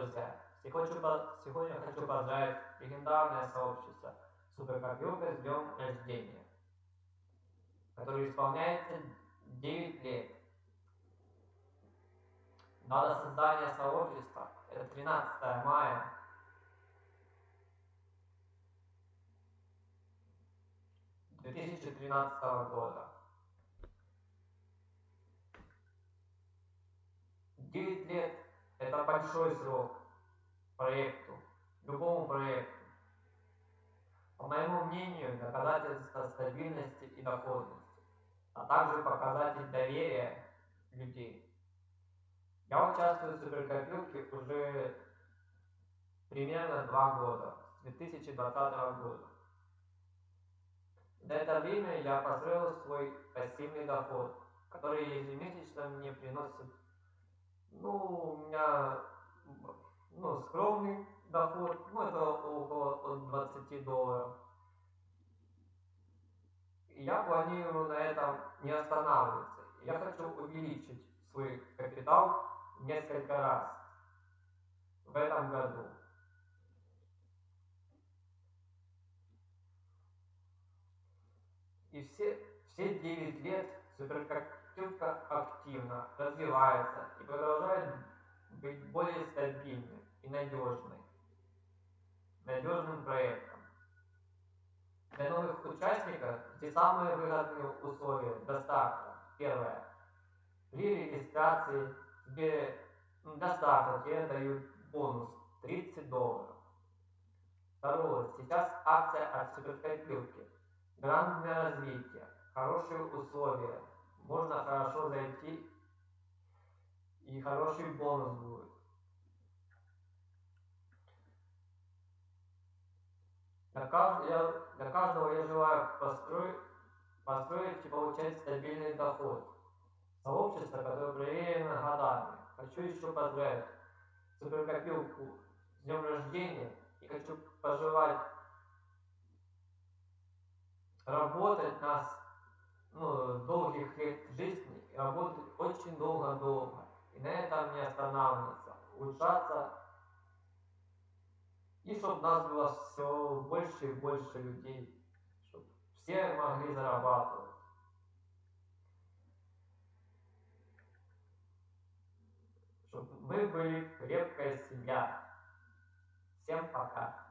друзья! Сегодня хочу поздравить легендарное сообщество Суперкомпьютер с днем рождения, который исполняется 9 лет. Дата создания сообщества – это 13 мая 2013 года. 9 лет – это большой срок проекту, любому проекту. По моему мнению, доказательство стабильности и доходности, а также показатель доверия людей. Я участвую в суперкомпьютере уже примерно два года, с 2020 года. За это время я построил свой пассивный доход, который ежемесячно мне приносит, ну, у меня, ну, скромный доход, ну, это около от 20 долларов. Я планирую на этом не останавливаться. Я хочу увеличить свой капитал несколько раз в этом году. И все, все 9 лет суперкомпьютер активно развивается и продолжает быть более стабильным и надежным, надежным проектом. Для новых участников здесь самые выгодные условия старта. Первое. При регистрации тебе до тебе дают бонус 30 долларов. Второе. Сейчас акция от суперкомпьютера грант для развития, хорошие условия, можно хорошо зайти и хороший бонус будет. Для, кажд... я... для каждого я желаю построить, построить и получать стабильный доход. Сообщество, которое проверено годами. Хочу еще поздравить суперкопилку с днем рождения и хочу пожелать работать нас ну, долгих лет жизни, работать очень долго-долго. На этом не останавливаться, улучшаться. И чтобы нас было все больше и больше людей. Чтобы все могли зарабатывать. Чтобы мы были крепкая семья. Всем пока.